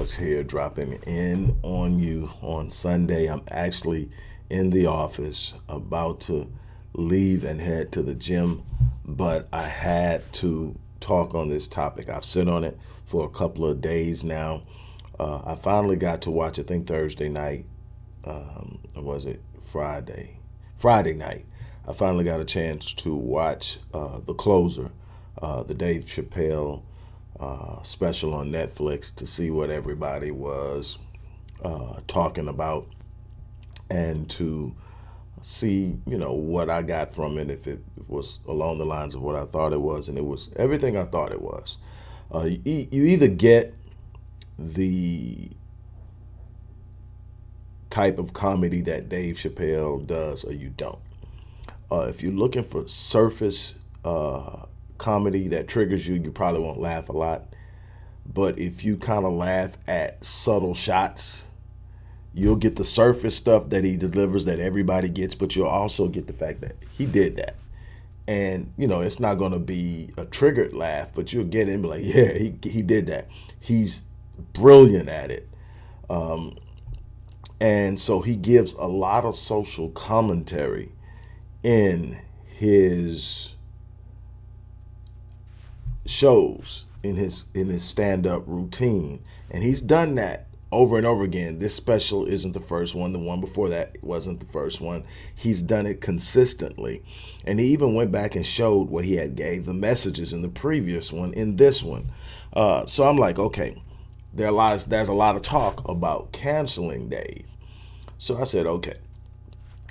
Here, dropping in on you on Sunday. I'm actually in the office, about to leave and head to the gym, but I had to talk on this topic. I've sit on it for a couple of days now. Uh, I finally got to watch, I think Thursday night, um, was it Friday? Friday night. I finally got a chance to watch uh, The Closer, uh, the Dave Chappelle uh, special on Netflix to see what everybody was uh, talking about and to see, you know, what I got from it, if it was along the lines of what I thought it was. And it was everything I thought it was. Uh, you, you either get the type of comedy that Dave Chappelle does or you don't. Uh, if you're looking for surface uh, comedy that triggers you, you probably won't laugh a lot. But if you kind of laugh at subtle shots, you'll get the surface stuff that he delivers that everybody gets, but you'll also get the fact that he did that. And, you know, it's not going to be a triggered laugh, but you'll get it and be like, yeah, he, he did that. He's brilliant at it. Um, and so he gives a lot of social commentary in his shows in his in his stand-up routine. And he's done that over and over again. This special isn't the first one. The one before that wasn't the first one. He's done it consistently. And he even went back and showed what he had gave the messages in the previous one in this one. Uh, so i'm like okay there are lots there's a lot of talk about canceling dave. So i said okay.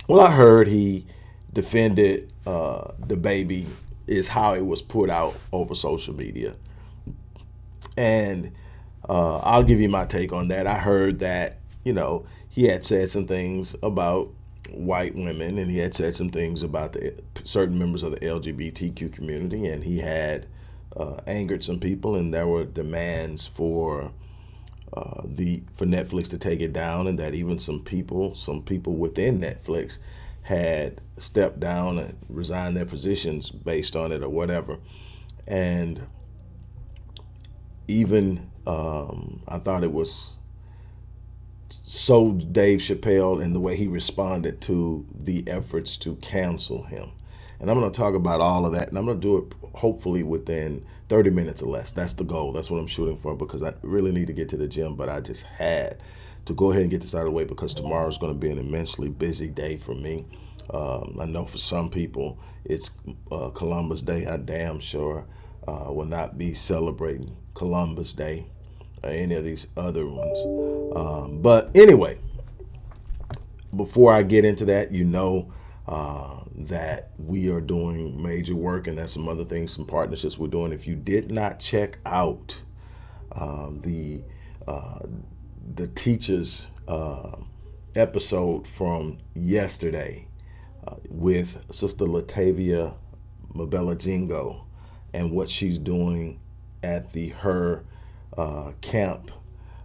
Well i heard he defended uh, DaBaby is how it was put out over social media. And uh, I'll give you my take on that. I heard that, you know, he had said some things about white women and he had said some things about the certain members of the LGBTQ community and he had uh, angered some people and there were demands for uh, the for Netflix to take it down and that even some people some people within Netflix had stepped down and resigned their positions based on it or whatever. And even um, I thought it was so Dave Chappelle and the way he responded to the efforts to cancel him. And I'm going to talk about all of that. And I'm going to do it hopefully within 30 minutes or less. That's the goal. That's what I'm shooting for because I really need to get to the gym, but I just had to go ahead and get this out of the way because tomorrow is going to be an immensely busy day for me. Um, I know for some people it's uh, Columbus Day. I damn sure uh, will not be celebrating Columbus Day or any of these other ones. Um, but anyway, before I get into that, you know uh, that we are doing major work and that's some other things, some partnerships we're doing. If you did not check out um, the uh, the teachers uh, episode from yesterday uh, with Sister Latavia Mabella Jingo and what she's doing at the her uh, camp,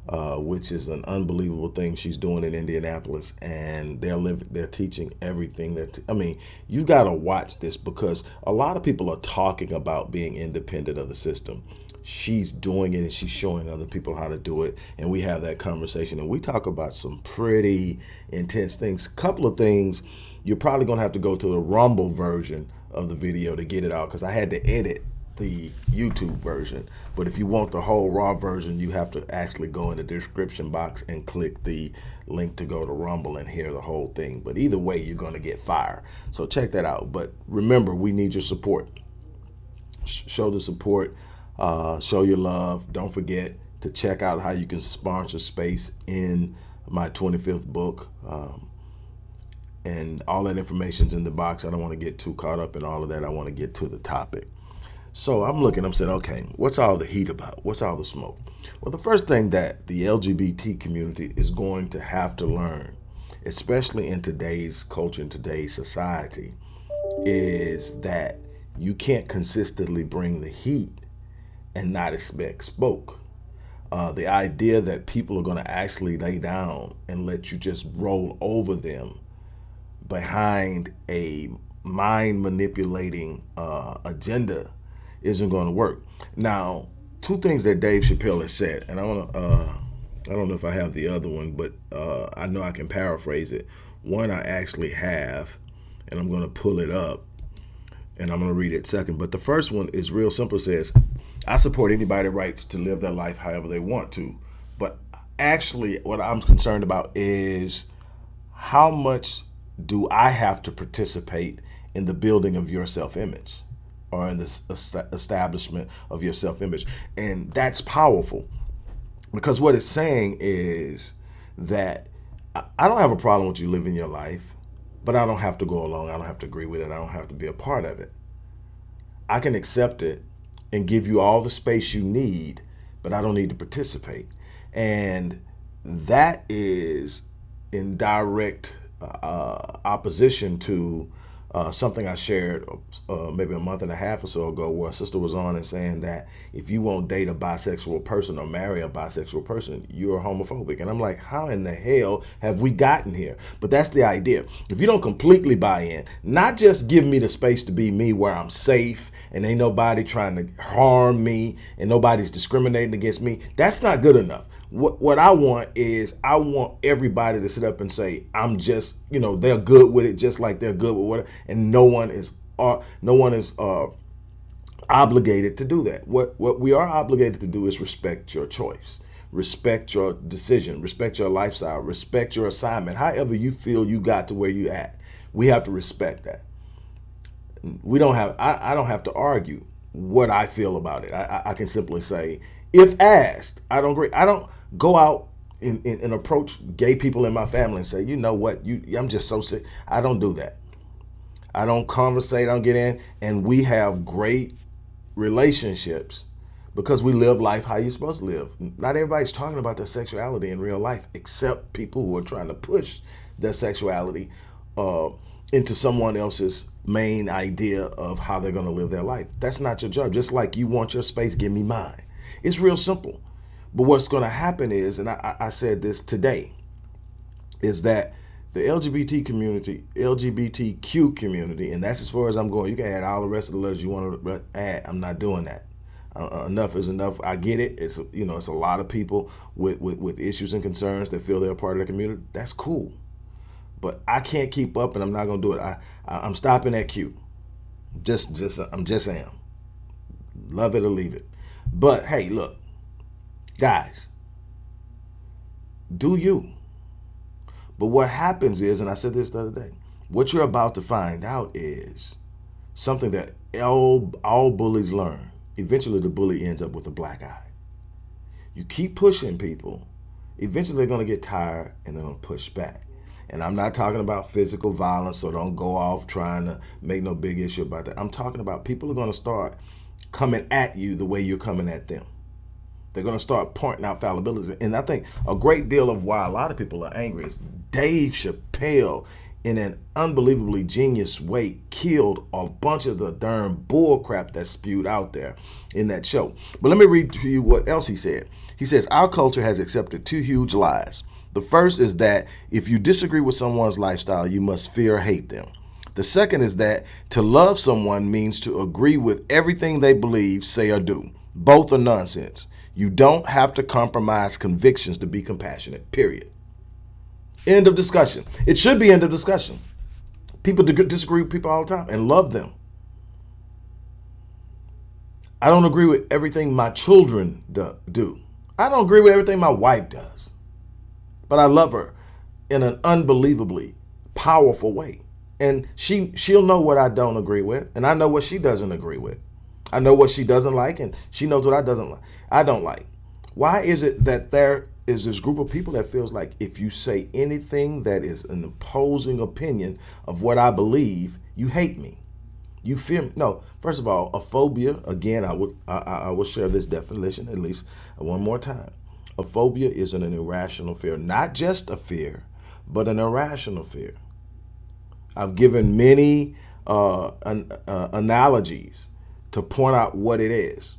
uh, which is an unbelievable thing she's doing in Indianapolis, and they're living, they're teaching everything. That I mean, you've got to watch this because a lot of people are talking about being independent of the system she's doing it and she's showing other people how to do it. And we have that conversation and we talk about some pretty intense things. Couple of things you're probably gonna have to go to the rumble version of the video to get it out because i had to edit the youtube version. But if you want the whole raw version you have to actually go in the description box and click the link to go to rumble and hear the whole thing. But either way you're going to get fire. So check that out. But remember we need your support. Show the support uh, show your love. Don't forget to check out how you can sponsor space in my 25th book. Um, and all that information's in the box. I don't want to get too caught up in all of that. I want to get to the topic. So I'm looking, I'm saying, okay, what's all the heat about? What's all the smoke? Well, the first thing that the LGBT community is going to have to learn, especially in today's culture, in today's society, is that you can't consistently bring the heat and not expect spoke. Uh, the idea that people are going to actually lay down and let you just roll over them behind a mind manipulating uh, agenda isn't going to work. Now, two things that Dave Chappelle has said, and I want to. Uh, I don't know if I have the other one, but uh, I know I can paraphrase it. One I actually have, and I'm going to pull it up, and I'm going to read it second. But the first one is real simple. Says, "I support anybody rights to live their life however they want to, but actually, what I'm concerned about is how much do I have to participate in the building of your self-image?" or in the establishment of your self-image and that's powerful because what it's saying is that I don't have a problem with you living your life, but I don't have to go along. I don't have to agree with it. I don't have to be a part of it. I can accept it and give you all the space you need, but I don't need to participate. And that is in direct uh, opposition to uh, something I shared uh, maybe a month and a half or so ago where a sister was on and saying that if you won't date a bisexual person or marry a bisexual person, you're homophobic. And I'm like, how in the hell have we gotten here? But that's the idea. If you don't completely buy in, not just give me the space to be me where I'm safe and ain't nobody trying to harm me and nobody's discriminating against me, that's not good enough what what I want is I want everybody to sit up and say I'm just you know they're good with it just like they're good with what and no one is uh, no one is uh, obligated to do that. What what we are obligated to do is respect your choice, respect your decision, respect your lifestyle, respect your assignment. However you feel you got to where you at, we have to respect that. We don't have I, I don't have to argue what I feel about it. I, I can simply say if asked, I don't agree. I don't go out and, and, and, approach gay people in my family and say, you know what, you I'm just so sick. I don't do that. I don't conversate, I don't get in. And we have great relationships because we live life how you're supposed to live. Not everybody's talking about their sexuality in real life, except people who are trying to push their sexuality uh, into someone else's main idea of how they're going to live their life. That's not your job. Just like you want your space, give me mine. It's real simple. But what's going to happen is, and I, I said this today, is that the LGBT community, LGBTQ community, and that's as far as I'm going. You can add all the rest of the letters you want to add. I'm not doing that. Uh, uh, enough is enough. I get it. It's you know it's a lot of people with, with with issues and concerns that feel they're a part of the community. That's cool, but I can't keep up, and I'm not gonna do it. I, I am stopping at Q. Just just I'm just am. Love it or leave it. But hey, look, Guys, do you. But what happens is, and I said this the other day, what you're about to find out is something that all, all bullies learn. Eventually the bully ends up with a black eye. You keep pushing people, eventually they're going to get tired and they're going to push back. And I'm not talking about physical violence, so don't go off trying to make no big issue about that. I'm talking about people are going to start coming at you the way you're coming at them. They're going to start pointing out fallibilities. And I think a great deal of why a lot of people are angry is Dave Chappelle, in an unbelievably genius way, killed a bunch of the darn bullcrap that's spewed out there in that show. But let me read to you what else he said. He says, Our culture has accepted two huge lies. The first is that if you disagree with someone's lifestyle, you must fear or hate them. The second is that to love someone means to agree with everything they believe, say, or do. Both are nonsense. You don't have to compromise convictions to be compassionate, period. End of discussion. It should be end of discussion. People disagree with people all the time and love them. I don't agree with everything my children do. I don't agree with everything my wife does. But I love her in an unbelievably powerful way. And she she'll know what I don't agree with, and I know what she doesn't agree with. I know what she doesn't like, and she knows what I doesn't like. I don't like. Why is it that there is this group of people that feels like if you say anything that is an opposing opinion of what I believe, you hate me? You fear me? No. First of all, a phobia. Again, I would I, I will share this definition at least one more time. A phobia is an irrational fear, not just a fear, but an irrational fear. I've given many uh, an, uh, analogies to point out what it is.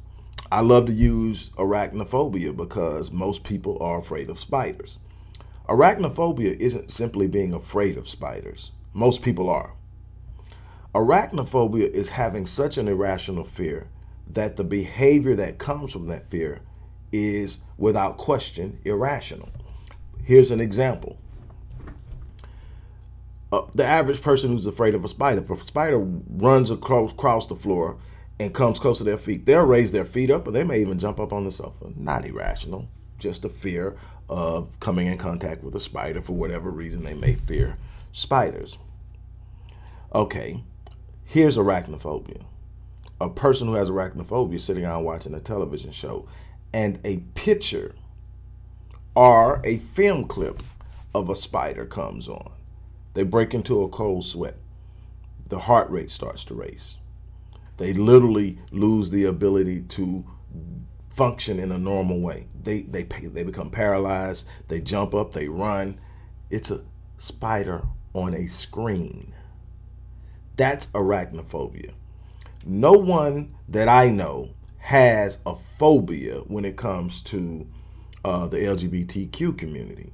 I love to use arachnophobia because most people are afraid of spiders. Arachnophobia isn't simply being afraid of spiders. Most people are. Arachnophobia is having such an irrational fear that the behavior that comes from that fear is without question irrational. Here's an example. Uh, the average person who's afraid of a spider, if a spider runs across, across the floor and comes close to their feet, they'll raise their feet up or they may even jump up on the sofa. Not irrational, just a fear of coming in contact with a spider for whatever reason they may fear spiders. Okay, here's arachnophobia. A person who has arachnophobia sitting around watching a television show and a picture or a film clip of a spider comes on. They break into a cold sweat. The heart rate starts to race. They literally lose the ability to function in a normal way. They, they, they become paralyzed. They jump up, they run. It's a spider on a screen. That's arachnophobia. No one that I know has a phobia when it comes to uh, the LGBTQ community.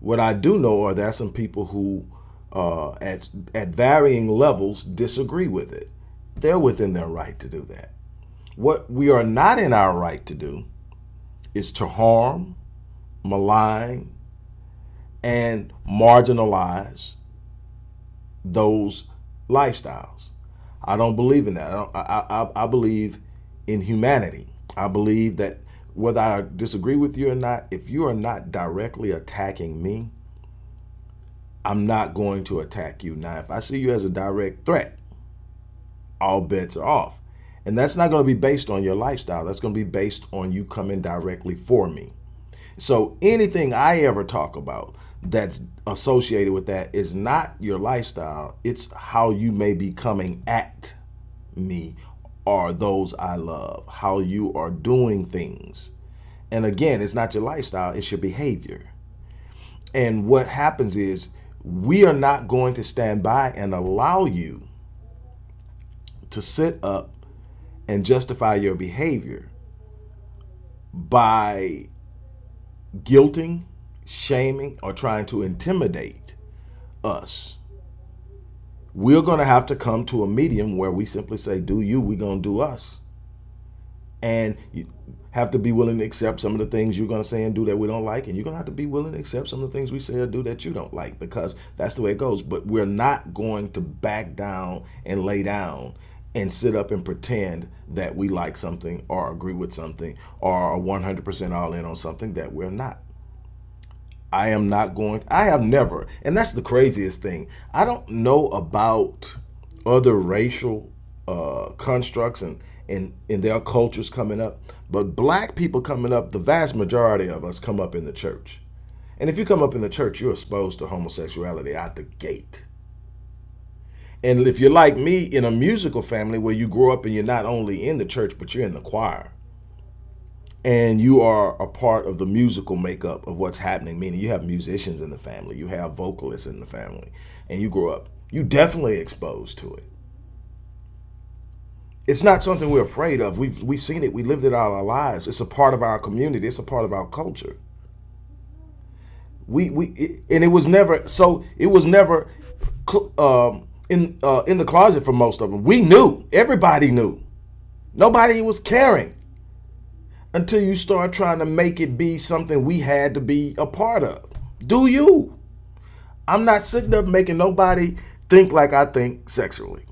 What I do know are there some people who, uh, at, at varying levels, disagree with it. They're within their right to do that. What we are not in our right to do is to harm, malign, and marginalize those lifestyles. I don't believe in that. I, I, I, I believe in humanity. I believe that whether I disagree with you or not, if you are not directly attacking me, I'm not going to attack you. Now, if I see you as a direct threat, all bets are off. And that's not going to be based on your lifestyle. That's going to be based on you coming directly for me. So anything I ever talk about that's associated with that is not your lifestyle. It's how you may be coming at me or those I love, how you are doing things. And again, it's not your lifestyle, it's your behavior. And what happens is we are not going to stand by and allow you to sit up and justify your behavior by guilting, shaming, or trying to intimidate us. We're going to have to come to a medium where we simply say, do you, we're going to do us. And you have to be willing to accept some of the things you're going to say and do that we don't like. And you're going to have to be willing to accept some of the things we say or do that you don't like because that's the way it goes. But we're not going to back down and lay down and sit up and pretend that we like something or agree with something or are 100% all in on something that we're not. I am not going, I have never, and that's the craziest thing. I don't know about other racial uh, constructs and, and, and their cultures coming up, but black people coming up, the vast majority of us come up in the church. And if you come up in the church, you're exposed to homosexuality out the gate. And if you're like me in a musical family where you grow up and you're not only in the church, but you're in the choir and you are a part of the musical makeup of what's happening, meaning you have musicians in the family, you have vocalists in the family, and you grow up, you definitely exposed to it. It's not something we're afraid of. We've, we've seen it. We lived it all our lives. It's a part of our community. It's a part of our culture. We, we, it, and it was never, so it was never, um, in uh, in the closet for most of them. We knew. Everybody knew. Nobody was caring until you start trying to make it be something we had to be a part of. Do you? I'm not sitting up making nobody think like I think sexually.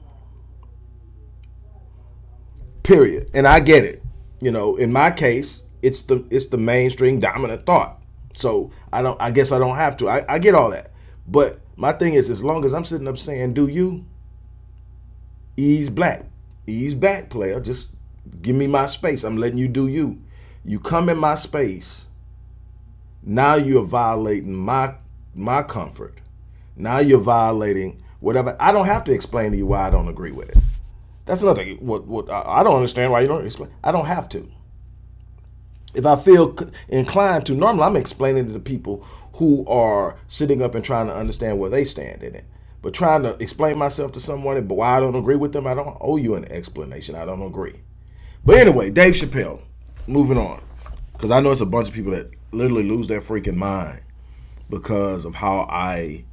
Period. And I get it. You know, in my case, it's the it's the mainstream dominant thought. So I don't I guess I don't have to. I, I get all that. But my thing is, as long as I'm sitting up saying, do you? Ease black. Ease back, player. Just give me my space. I'm letting you do you. You come in my space. Now you're violating my my comfort. Now you're violating whatever. I don't have to explain to you why I don't agree with it. That's another thing. What, what I don't understand why you don't explain. I don't have to. If I feel inclined to, normally I'm explaining to the people who are sitting up and trying to understand where they stand in it. But trying to explain myself to someone, but why I don't agree with them, I don't owe you an explanation. I don't agree. But anyway, Dave Chappelle, moving on. Because I know it's a bunch of people that literally lose their freaking mind because of how I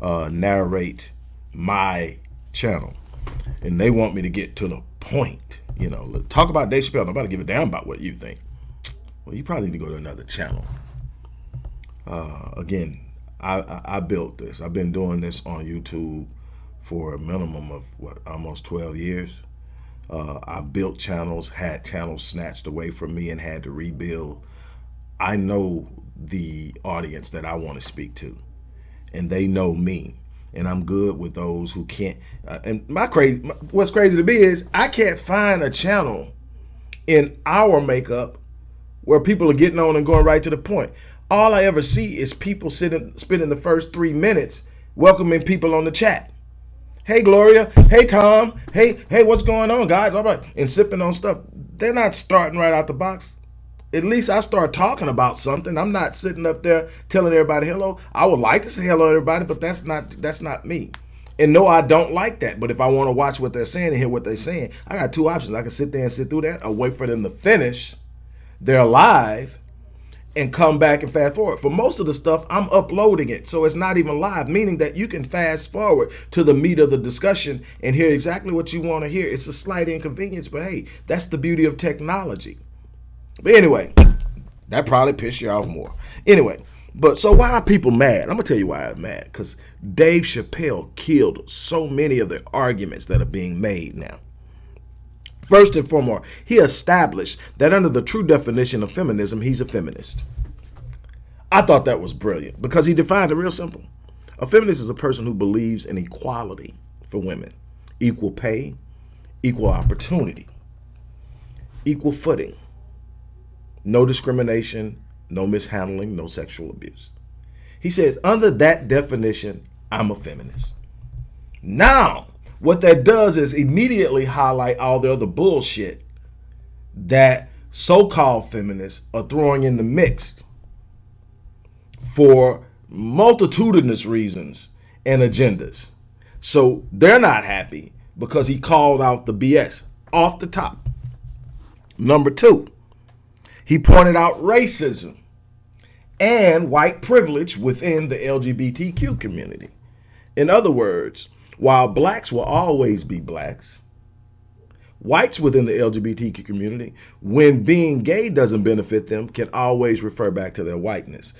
uh, narrate my channel. And they want me to get to the point. you know, talk about Dave Chappelle. Nobody give a damn about what you think. Well, you probably need to go to another channel. Uh, again, I, I, built this. I've been doing this on YouTube for a minimum of what almost 12 years. Uh, I built channels, had channels snatched away from me and had to rebuild. I know the audience that I want to speak to and they know me and I'm good with those who can't. Uh, and my crazy, what's crazy to me is I can't find a channel in our makeup where people are getting on and going right to the point. All I ever see is people sitting, spending the first three minutes welcoming people on the chat. Hey, Gloria. Hey, Tom. Hey, hey, what's going on, guys? All right. And sipping on stuff. They're not starting right out the box at least I start talking about something. I'm not sitting up there telling everybody hello. I would like to say hello to everybody, but that's not that's not me. And no, I don't like that. But if I want to watch what they're saying and hear what they're saying, I got two options. I can sit there and sit through that or wait for them to finish They're live and come back and fast forward. For most of the stuff, I'm uploading it. So it's not even live, meaning that you can fast forward to the meat of the discussion and hear exactly what you want to hear. It's a slight inconvenience, but hey, that's the beauty of technology. But anyway, that probably pissed you off more. Anyway, but so why are people mad? I'm gonna tell you why I'm mad. Because Dave Chappelle killed so many of the arguments that are being made now. First and foremost, he established that under the true definition of feminism, he's a feminist. I thought that was brilliant because he defined it real simple. A feminist is a person who believes in equality for women, equal pay, equal opportunity, equal footing, no discrimination, no mishandling, no sexual abuse. He says, under that definition, I'm a feminist. Now, what that does is immediately highlight all the other bullshit that so-called feminists are throwing in the mix for multitudinous reasons and agendas. So they're not happy because he called out the BS off the top. Number two, he pointed out racism and white privilege within the LGBTQ community. In other words, while blacks will always be blacks, whites within the LGBTQ community, when being gay doesn't benefit them, can always refer back to their whiteness.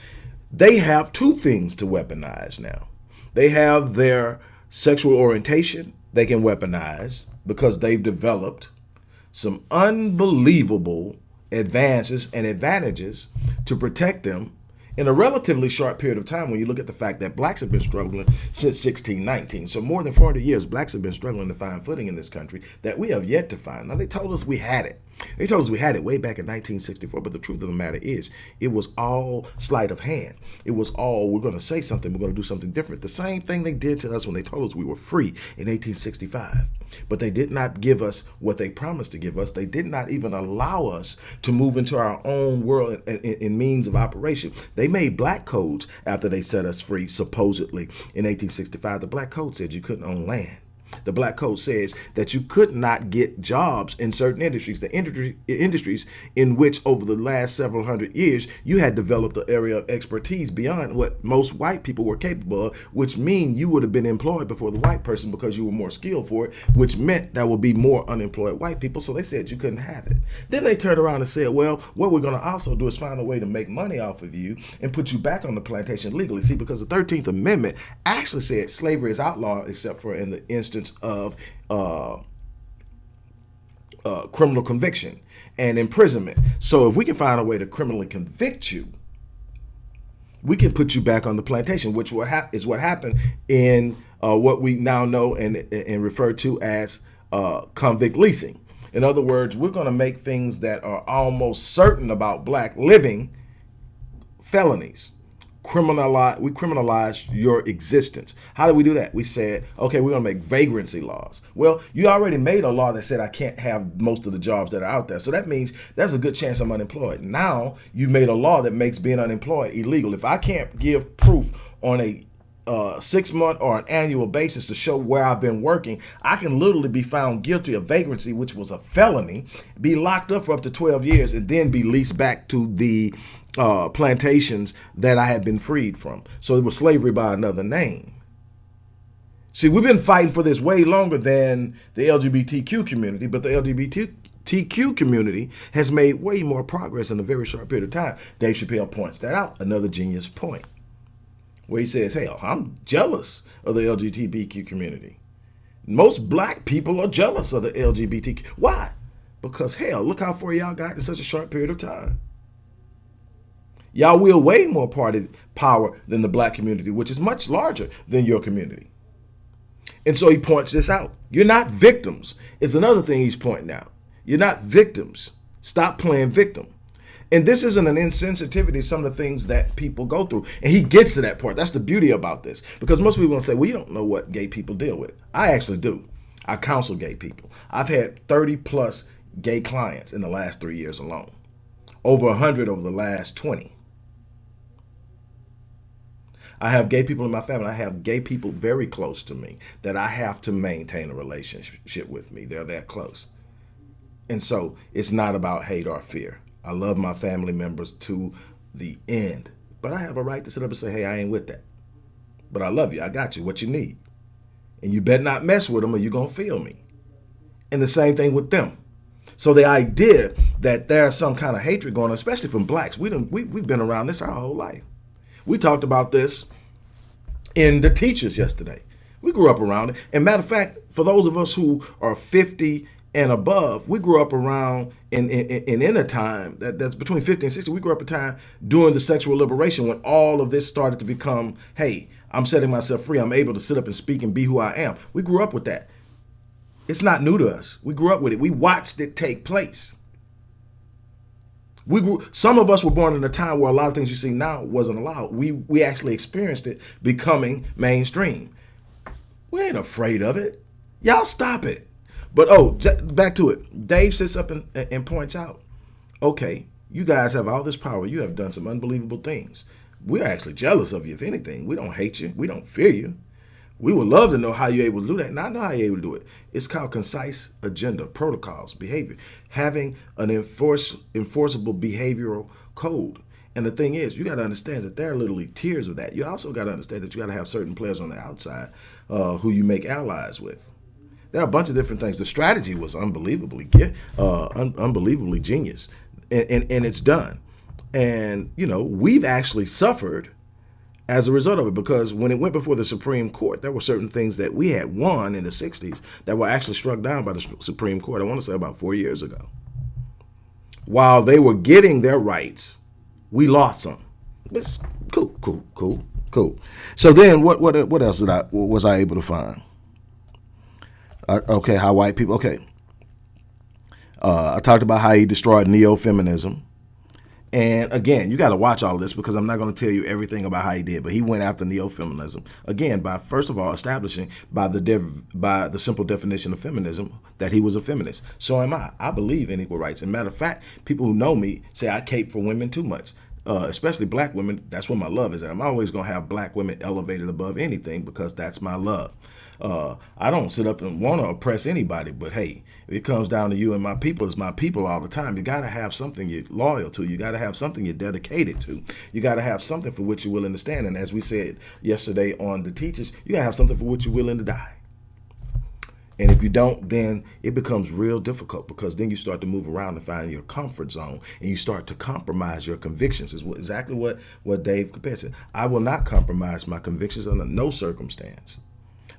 They have two things to weaponize now. They have their sexual orientation they can weaponize because they've developed some unbelievable advances and advantages to protect them in a relatively short period of time when you look at the fact that blacks have been struggling since 1619. So more than 400 years, blacks have been struggling to find footing in this country that we have yet to find. Now, they told us we had it. They told us we had it way back in 1964, but the truth of the matter is it was all sleight of hand. It was all, we're going to say something, we're going to do something different. The same thing they did to us when they told us we were free in 1865. But they did not give us what they promised to give us. They did not even allow us to move into our own world in, in, in means of operation. They made black codes after they set us free, supposedly, in 1865. The black code said you couldn't own land. The Black Code says that you could not get jobs in certain industries, the industry, industries in which over the last several hundred years, you had developed an area of expertise beyond what most white people were capable of, which mean you would have been employed before the white person because you were more skilled for it, which meant there would be more unemployed white people. So they said you couldn't have it. Then they turned around and said, well, what we're going to also do is find a way to make money off of you and put you back on the plantation legally. See, because the 13th Amendment actually said slavery is outlawed except for in the instance of uh, uh, criminal conviction and imprisonment. So if we can find a way to criminally convict you, we can put you back on the plantation, which is what happened in uh, what we now know and, and refer to as uh, convict leasing. In other words, we're going to make things that are almost certain about black living felonies criminalize we criminalize your existence. How do we do that? We said, okay, we're gonna make vagrancy laws. Well, you already made a law that said I can't have most of the jobs that are out there. So that means there's a good chance I'm unemployed. Now you've made a law that makes being unemployed illegal. If I can't give proof on a uh, six month or an annual basis to show where I've been working, I can literally be found guilty of vagrancy, which was a felony, be locked up for up to 12 years, and then be leased back to the uh, plantations that I had been freed from. So it was slavery by another name. See, we've been fighting for this way longer than the LGBTQ community, but the LGBTQ community has made way more progress in a very short period of time. Dave Chappelle points that out. Another genius point where he says, Hell, I'm jealous of the LGBTQ community. Most black people are jealous of the LGBTQ. Why? Because hell, look how far y'all got in such a short period of time. Y'all wield way more party power than the black community, which is much larger than your community. And so he points this out. You're not victims, is another thing he's pointing out. You're not victims. Stop playing victim. And this isn't an insensitivity to some of the things that people go through. And he gets to that part. That's the beauty about this. Because most people will say, well, you don't know what gay people deal with. I actually do. I counsel gay people. I've had 30 plus gay clients in the last three years alone, over 100 over the last 20. I have gay people in my family. I have gay people very close to me that I have to maintain a relationship with me. They're that close. And so it's not about hate or fear. I love my family members to the end. But I have a right to sit up and say, hey, I ain't with that. But I love you. I got you. What you need. And you better not mess with them or you're going to feel me. And the same thing with them. So the idea that there's some kind of hatred going on, especially from blacks, we, don't, we, we've been around this our whole life. We talked about this in the teachers yesterday. We grew up around it. And matter of fact, for those of us who are 50 and above, we grew up around in, in, in in a time that, that's between 50 and 60. We grew up a time during the sexual liberation when all of this started to become, hey, I'm setting myself free. I'm able to sit up and speak and be who I am. We grew up with that. It's not new to us. We grew up with it. We watched it take place. We grew, some of us were born in a time where a lot of things you see now wasn't allowed. We we actually experienced it becoming mainstream. We ain't afraid of it. Y'all stop it. But oh, back to it. Dave sits up and, and points out, okay, you guys have all this power. You have done some unbelievable things. We're actually jealous of you, if anything. We don't hate you. We don't fear you. We would love to know how you're able to do that. And I know how you're able to do it. It's called concise agenda, protocols, behavior, having an enforce, enforceable behavioral code. And the thing is, you got to understand that there are literally tiers of that. You also got to understand that you got to have certain players on the outside uh, who you make allies with. There are a bunch of different things. The strategy was unbelievably, uh, un unbelievably genius, and, and, and it's done. And you know, we've actually suffered as a result of it because when it went before the Supreme Court, there were certain things that we had won in the 60s that were actually struck down by the Supreme Court, I want to say about four years ago. While they were getting their rights, we lost some. It's cool, cool, cool, cool. So then what, what, what else did I, was I able to find? Uh, okay, how white people, okay. Uh, I talked about how he destroyed neo-feminism. And again, you got to watch all this because I'm not going to tell you everything about how he did, but he went after neo-feminism again by first of all establishing by the dev, by the simple definition of feminism that he was a feminist. So am I. I believe in equal rights. And matter of fact, people who know me say I cape for women too much. Uh, especially black women, that's where my love is. I'm always going to have black women elevated above anything because that's my love. Uh, I don't sit up and want to oppress anybody, but hey, if it comes down to you and my people, it's my people all the time. You got to have something you're loyal to. You got to have something you're dedicated to. You got to have something for which you're willing to stand. And as we said yesterday on the teachers, you got to have something for which you're willing to die. And if you don't, then it becomes real difficult because then you start to move around and find your comfort zone and you start to compromise your convictions. Is exactly what, what Dave Chappelle said. I will not compromise my convictions under no circumstance.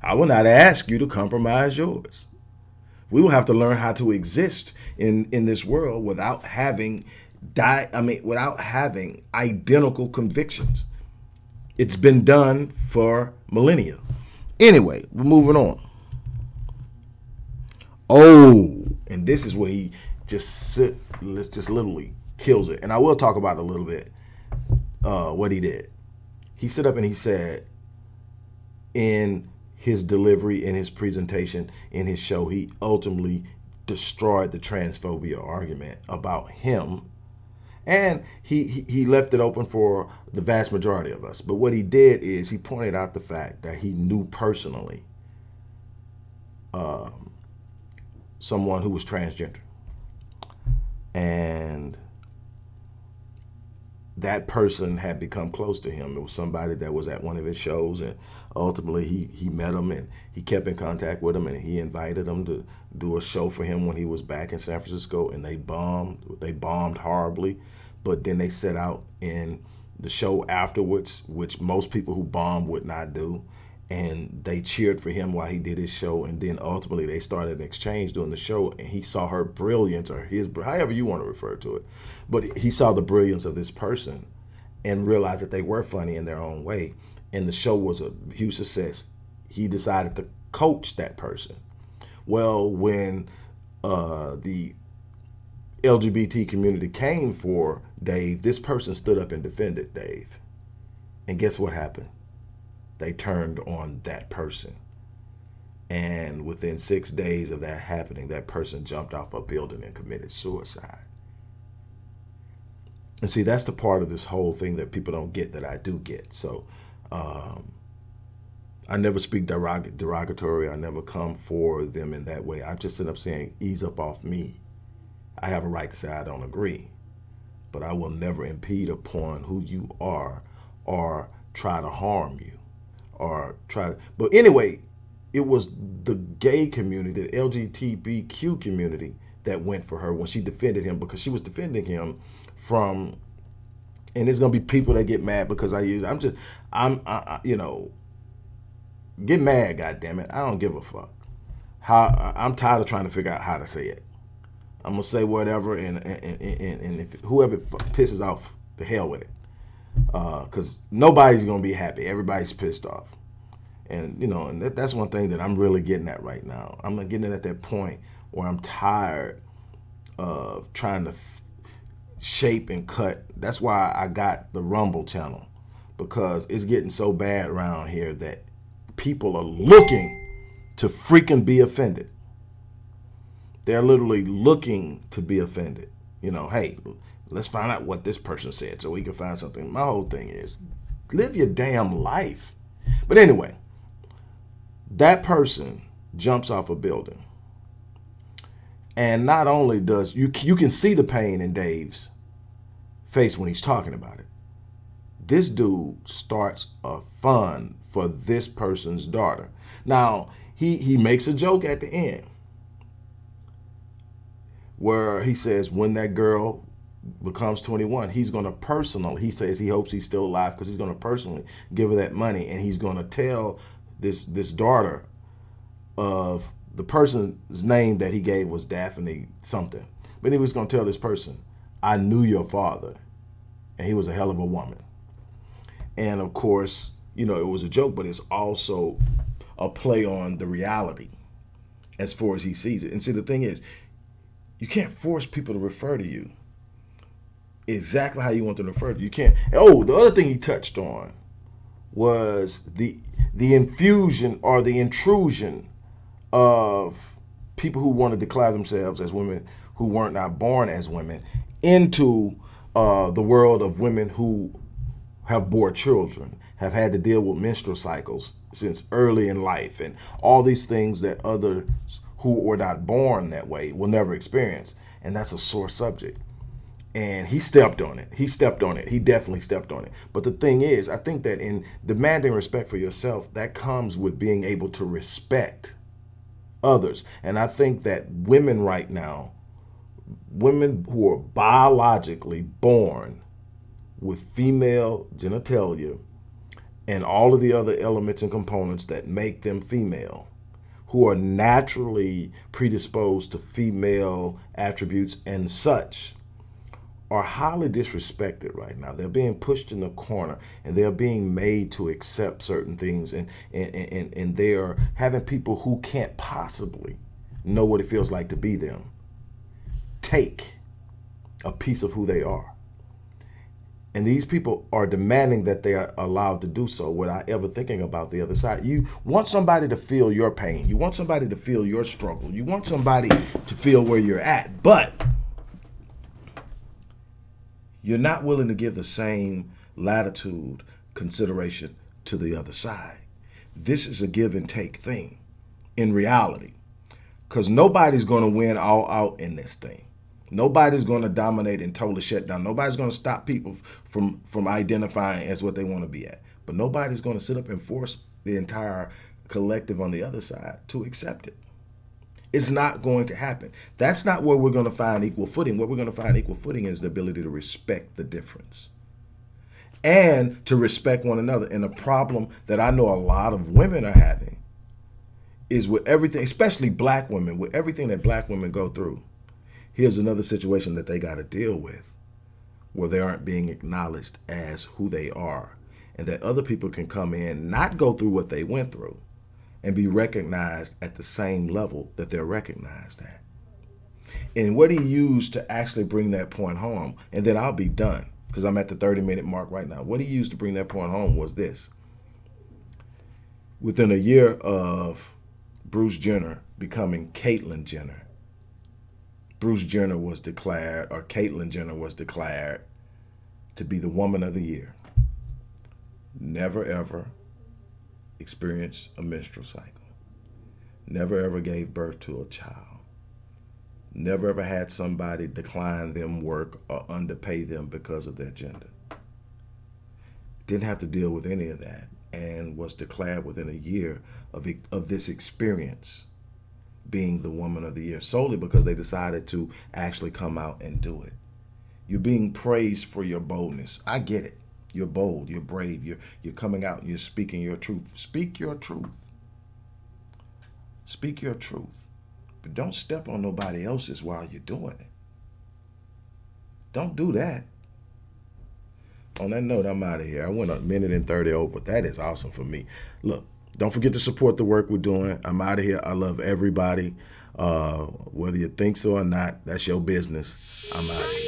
I will not ask you to compromise yours. We will have to learn how to exist in, in this world without having die I mean without having identical convictions. It's been done for millennia. Anyway, we're moving on. Oh, and this is where he just let's just literally kills it. And I will talk about a little bit uh, what he did. He stood up and he said in his delivery in his presentation in his show, he ultimately destroyed the transphobia argument about him. And he, he left it open for the vast majority of us. But what he did is he pointed out the fact that he knew personally um, someone who was transgender. And that person had become close to him. It was somebody that was at one of his shows, and ultimately he he met him and he kept in contact with him, and he invited him to do a show for him when he was back in San Francisco, and they bombed. They bombed horribly, but then they set out in the show afterwards, which most people who bomb would not do. And they cheered for him while he did his show, and then ultimately they started an exchange during the show, and he saw her brilliance or his, however you want to refer to it, but he saw the brilliance of this person, and realized that they were funny in their own way, and the show was a huge success. He decided to coach that person. Well, when uh, the LGBT community came for Dave, this person stood up and defended Dave. And guess what happened? They turned on that person. And within six days of that happening, that person jumped off a building and committed suicide. And see, that's the part of this whole thing that people don't get that I do get. So um, I never speak derog derogatory. I never come for them in that way. I just end up saying, ease up off me. I have a right to say I don't agree, but I will never impede upon who you are or try to harm you or try to. But anyway, it was the gay community, the LGBTQ community that went for her when she defended him because she was defending him from and there's gonna be people that get mad because I use I'm just I'm I, you know get mad god damn it I don't give a fuck. How I'm tired of trying to figure out how to say it. I'm gonna say whatever, and and, and, and if whoever pisses off, the hell with it, because uh, nobody's gonna be happy. Everybody's pissed off, and you know, and that, that's one thing that I'm really getting at right now. I'm getting at that point where I'm tired of trying to shape and cut. That's why I got the Rumble channel because it's getting so bad around here that people are looking to freaking be offended. They're literally looking to be offended. You know, hey, let's find out what this person said so we can find something. My whole thing is live your damn life. But anyway, that person jumps off a building. And not only does you you can see the pain in Dave's face when he's talking about it. This dude starts a fund for this person's daughter. Now, he he makes a joke at the end where he says when that girl becomes 21, he's going to personally, he says he hopes he's still alive because he's going to personally give her that money and he's going to tell this this daughter of the person's name that he gave was Daphne something. But he was going to tell this person, I knew your father and he was a hell of a woman. And of course, you know, it was a joke, but it's also a play on the reality as far as he sees it. And see, the thing is, you can't force people to refer to you exactly how you want them to further. you. You can't. Oh, the other thing he touched on was the the infusion or the intrusion of people who want to declare themselves as women who weren't not born as women into uh, the world of women who have bore children, have had to deal with menstrual cycles since early in life, and all these things that others who were not born that way will never experience. And that's a sore subject. And he stepped on it. He stepped on it. He definitely stepped on it. But the thing is, I think that in demanding respect for yourself, that comes with being able to respect others. And I think that women right now, women who are biologically born with female genitalia and all of the other elements and components that make them female, who are naturally predisposed to female attributes and such are highly disrespected right now. They're being pushed in the corner and they're being made to accept certain things and, and, and, and they are having people who can't possibly know what it feels like to be them take a piece of who they are. And these people are demanding that they are allowed to do so without ever thinking about the other side. You want somebody to feel your pain. You want somebody to feel your struggle. You want somebody to feel where you're at. But you're not willing to give the same latitude, consideration to the other side. This is a give and take thing in reality. Because nobody's going to win all out in this thing. Nobody's going to dominate and totally shut down. Nobody's going to stop people from from identifying as what they want to be at. But nobody's going to sit up and force the entire collective on the other side to accept it. It's not going to happen. That's not where we're going to find equal footing. Where we're going to find equal footing is the ability to respect the difference and to respect one another. And a problem that I know a lot of women are having is with everything, especially black women, with everything that black women go through. Here's another situation that they got to deal with where they aren't being acknowledged as who they are and that other people can come in, not go through what they went through and be recognized at the same level that they're recognized at. And what he used to actually bring that point home, and then I'll be done because I'm at the 30 minute mark right now. What he used to bring that point home was this. Within a year of Bruce Jenner becoming Caitlyn Jenner, Bruce Jenner was declared, or Caitlyn Jenner was declared to be the woman of the year. Never ever experienced a menstrual cycle. Never ever gave birth to a child. Never ever had somebody decline them work or underpay them because of their gender. Didn't have to deal with any of that and was declared within a year of, of this experience being the woman of the year solely because they decided to actually come out and do it. You're being praised for your boldness. I get it. You're bold, you're brave, you're you're coming out you're speaking your truth. Speak your truth. Speak your truth. But don't step on nobody else's while you're doing it. Don't do that. On that note, I'm out of here. I went a minute and 30 over. That is awesome for me. Look, don't forget to support the work we're doing. I'm out of here. I love everybody. Uh, whether you think so or not, that's your business. I'm out.